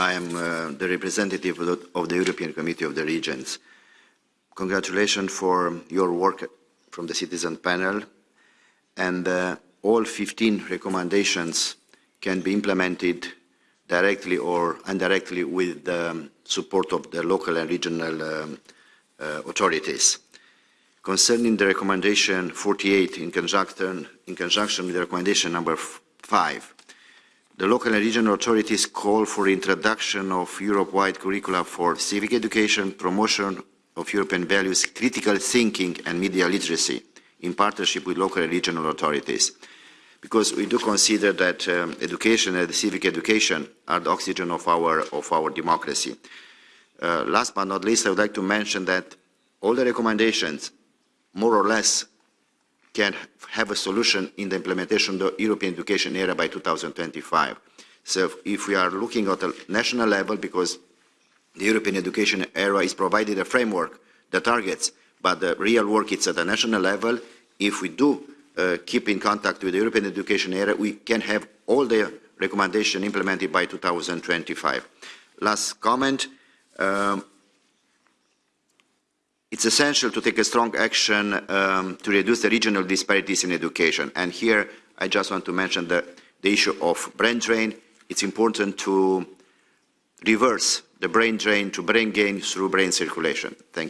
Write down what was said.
I am uh, the representative of the, of the, European Committee of the Regions. Congratulations for your work from the citizen panel. And uh, all 15 recommendations can be implemented directly or indirectly with the support of the local and regional um, uh, authorities. Concerning the recommendation 48 in conjunction, in conjunction with the recommendation number 5, the local and regional authorities call for introduction of Europe-wide curricula for civic education, promotion of European values, critical thinking and media literacy in partnership with local and regional authorities. Because we do consider that um, education and civic education are the oxygen of our, of our democracy. Uh, last but not least, I would like to mention that all the recommendations, more or less, can have a solution in the implementation of the European education area by 2025. So if we are looking at a national level, because the European education area is provided a framework, the targets, but the real work is at the national level. If we do uh, keep in contact with the European education area, we can have all the recommendations implemented by 2025. Last comment, um, it's essential to take a strong action um, to reduce the regional disparities in education. And here I just want to mention the, the issue of brain drain. It's important to reverse the brain drain to brain gain through brain circulation. Thank you.